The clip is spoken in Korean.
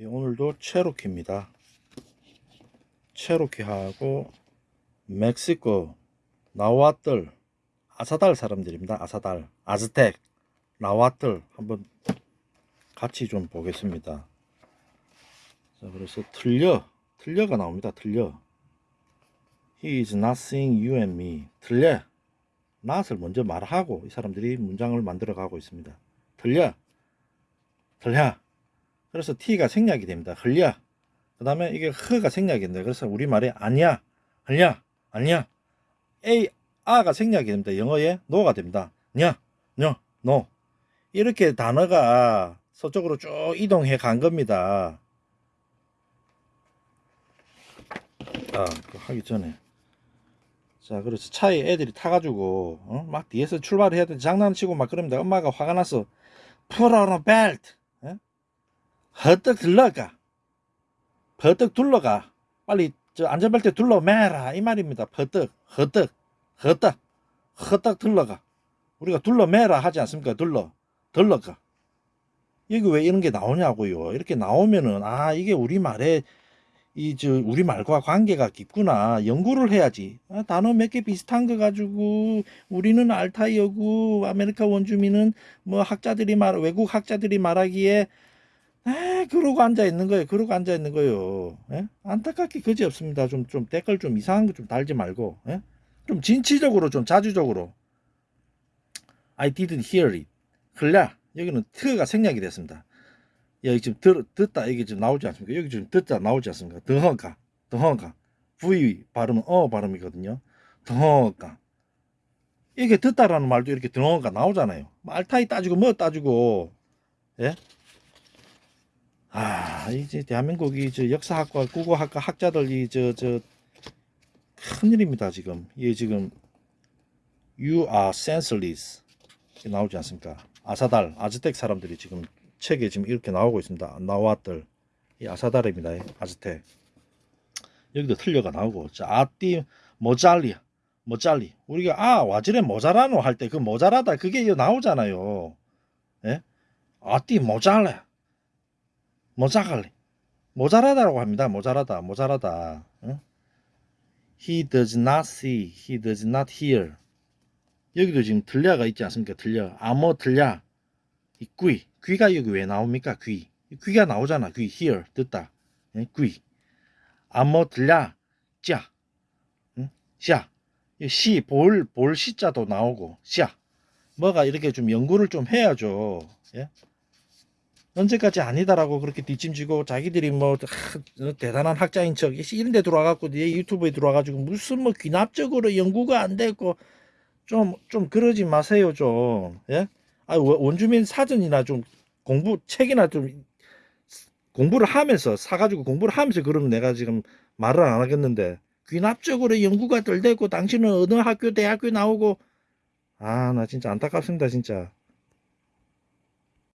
예, 오늘도 체로키입니다. 체로키하고 멕시코 나와틀 아사달 사람들입니다. 아사달 아즈텍 나와틀 한번 같이 좀 보겠습니다. 자 그래서 틀려 틀려가 나옵니다. 틀려 He is not seeing you and me 틀려 not을 먼저 말하고 이 사람들이 문장을 만들어 가고 있습니다. 틀려 틀려 그래서 t가 생략이 됩니다. 흘려. 그 다음에 이게 흐가 생략이 됩니다. 그래서 우리말에 아니야, 흘려, 아니야. a, 아가 생략이 됩니다. 영어에 no가 됩니다. 냐, 냐, no. 이렇게 단어가 서쪽으로 쭉 이동해 간 겁니다. 아, 하기 전에. 자, 그래서 차에 애들이 타가지고, 어? 막 뒤에서 출발해야 돼. 장난치고 막 그럽니다. 엄마가 화가 나서, put on a belt. 허떡 들러가. 버떡 둘러가. 빨리 저 안전벨트 둘러 매라. 이 말입니다. 버떡 허떡 허떡 허떡 둘러가. 우리가 둘러 매라 하지 않습니까? 둘러 들러가. 여기 왜 이런 게 나오냐고요. 이렇게 나오면은 아 이게 우리말에 이 저 우리말과 관계가 깊구나. 연구를 해야지. 아, 단어 몇 개 비슷한 거 가지고 우리는 알타이어고 아메리카 원주민은 뭐 학자들이 말 외국 학자들이 말하기에 에 그러고 앉아 있는 거예요. 그러고 앉아 있는 거예요. 예? 안타깝기 그지 없습니다. 좀, 좀 댓글 좀 이상한 거 좀 달지 말고, 예? 좀 진취적으로, 좀 자주적으로. I didn't hear it. 흘려. 여기는 트가 생략이 됐습니다. 여기 지금 들, 듣다, 이게 지금 나오지 않습니까? 여기 지금 듣다 나오지 않습니까? 더허가, 더허가. V 발음은 어 발음이거든요. 더허가. 이게 듣다라는 말도 이렇게 더허가 나오잖아요. 뭐 알타이 따지고 뭐 따지고, 예? 아, 이제 대한민국이 저 역사학과 국어학과 학자들이 저 저 큰일입니다 지금. 이게 지금 You are senseless 나오지 않습니까? 아사달, 아즈텍 사람들이 지금 책에 지금 이렇게 나오고 있습니다. 나왔들 이 아사달입니다. 아즈텍. 여기도 틀려가 나오고 자 아띠 모잘리 모잘리 우리가 아 와지레 모자라노 할 때 그 모자라다 그게 나오잖아요. 예? 아띠 모잘레 모자갈리 모자라다라고 합니다. 모자라다 모자라다. 응? He does not see. He does not hear. 여기도 지금 들려가 있지 않습니까? 들려. 아뭐 들려. 이 귀. 귀가 여기 왜 나옵니까? 귀. 귀가 나오잖아. 귀. hear. 듣다. 예? 귀. 아뭐 들려. 자. 응? 자. 이 시. 볼. 볼 시자도 나오고. 자. 뭐가 이렇게 좀 연구를 좀 해야죠. 예? 언제까지 아니다라고 그렇게 뒷짐지고 자기들이 뭐 하, 대단한 학자인 척 이런 데 들어와갖고 내 유튜브에 들어와가지고 무슨 뭐 귀납적으로 연구가 안 됐고 좀 좀 그러지 마세요 좀 예? 아 원주민 사전이나 좀 공부 책이나 좀 공부를 하면서 사가지고 공부를 하면서 그러면 내가 지금 말을 안 하겠는데 귀납적으로 연구가 덜 됐고 당신은 어느 학교 대학교 나오고 아 나 진짜 안타깝습니다 진짜